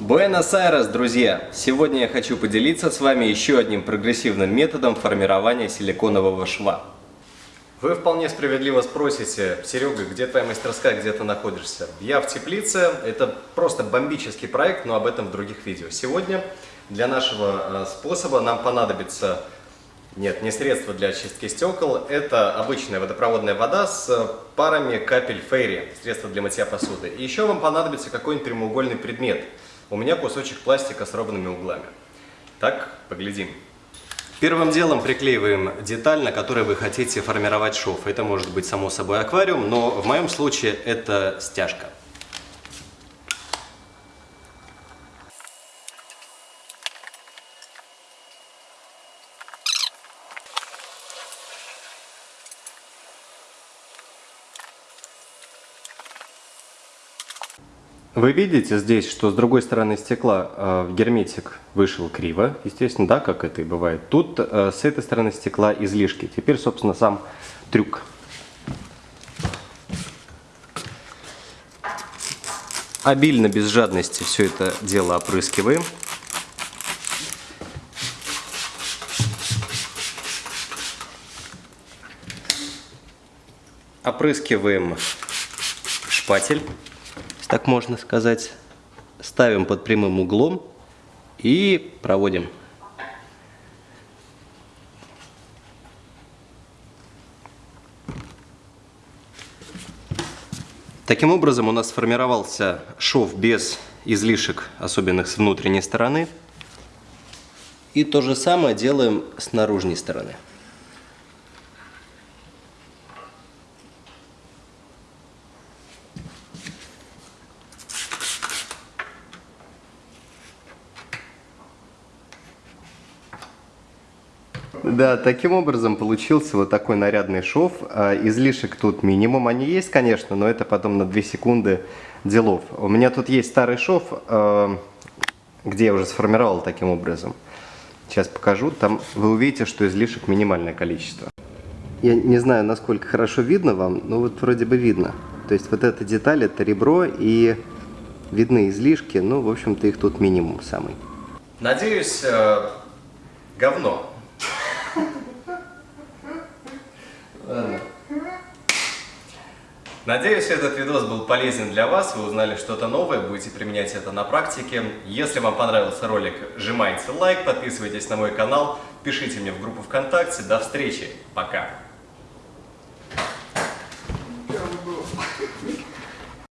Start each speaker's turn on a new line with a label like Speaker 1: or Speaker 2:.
Speaker 1: Буэнос-Айрес, друзья! Сегодня я хочу поделиться с вами еще одним прогрессивным методом формирования силиконового шва. Вы вполне справедливо спросите, Серега, где твоя мастерская, где ты находишься? Я в теплице, это просто бомбический проект, но об этом в других видео. Сегодня для нашего э, способа нам понадобится нет, не средство для очистки стекол. Это обычная водопроводная вода с парами капель фейри, средство для мытья посуды. И еще вам понадобится какой-нибудь прямоугольный предмет. У меня кусочек пластика с ровными углами. Так, поглядим. Первым делом приклеиваем деталь, на которой вы хотите формировать шов. Это может быть само собой аквариум, но в моем случае это стяжка. Вы видите здесь, что с другой стороны стекла э, герметик вышел криво, естественно, да, как это и бывает. Тут э, с этой стороны стекла излишки. Теперь, собственно, сам трюк. Обильно, без жадности все это дело опрыскиваем. Опрыскиваем шпатель так можно сказать, ставим под прямым углом и проводим. Таким образом у нас сформировался шов без излишек, особенных с внутренней стороны. И то же самое делаем с наружной стороны. Да, таким образом получился вот такой нарядный шов. А, излишек тут минимум, они есть, конечно, но это потом на 2 секунды делов. У меня тут есть старый шов, а, где я уже сформировал таким образом. Сейчас покажу, там вы увидите, что излишек минимальное количество. Я не знаю, насколько хорошо видно вам, но вот вроде бы видно. То есть вот эта деталь, это ребро и видны излишки, ну, в общем-то, их тут минимум самый. Надеюсь, э, говно. Надеюсь, этот видос был полезен для вас, вы узнали что-то новое, будете применять это на практике. Если вам понравился ролик, жимайте лайк, подписывайтесь на мой канал, пишите мне в группу ВКонтакте. До встречи, пока!